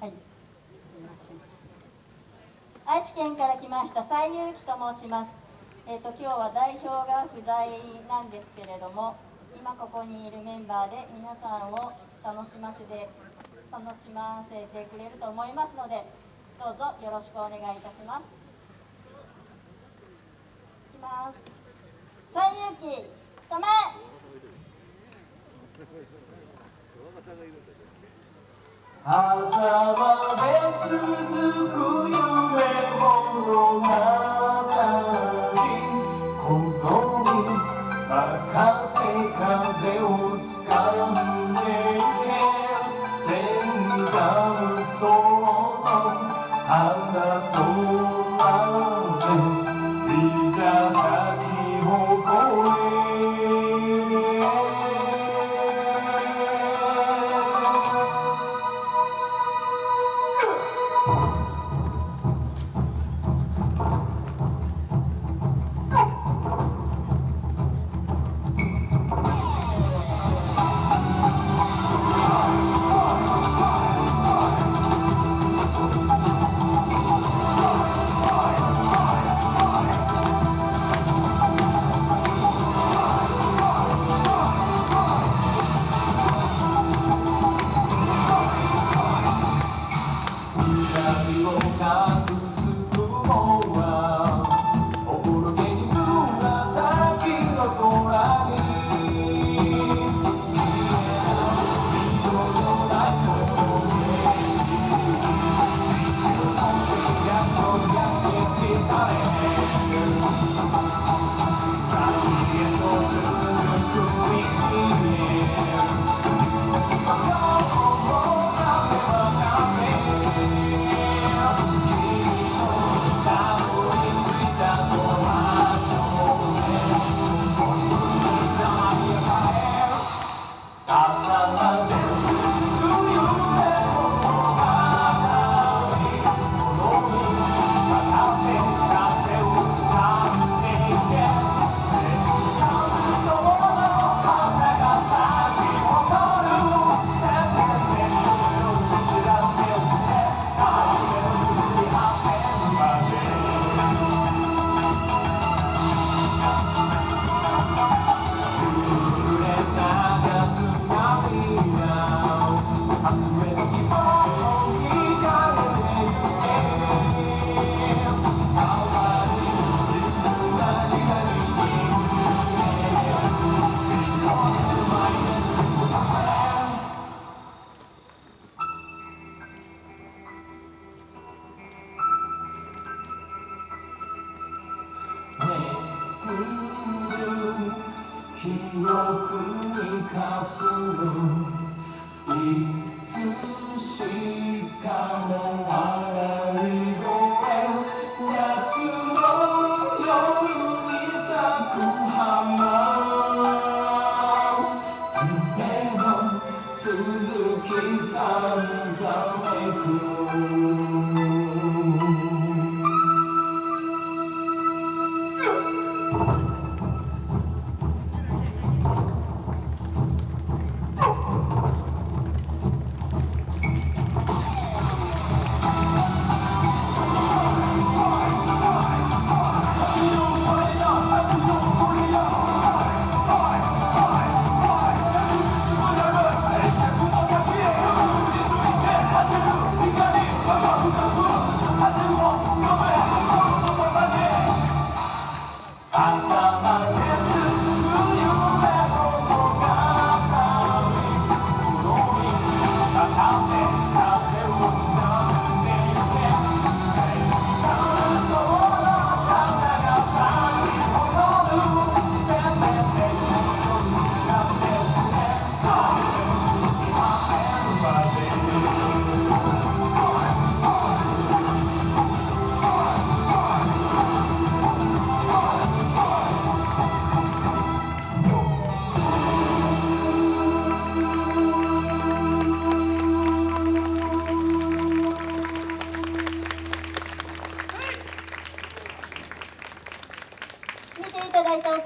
はい。愛知県から来ました西遊記と申します。えっ、ー、と今日は代表が不在なんですけれども今ここにいるメンバーで皆さんを楽しませて楽しませてくれると思いますのでどうぞよろしくお願いいたします。いきます。西遊記止め。朝まで続く夢の中にこのに任せ風を。国にかすむいつしかのあらり声夏の夜に咲く花夢の続きさんざめく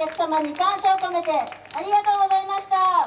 客様に感謝を込めてありがとうございました。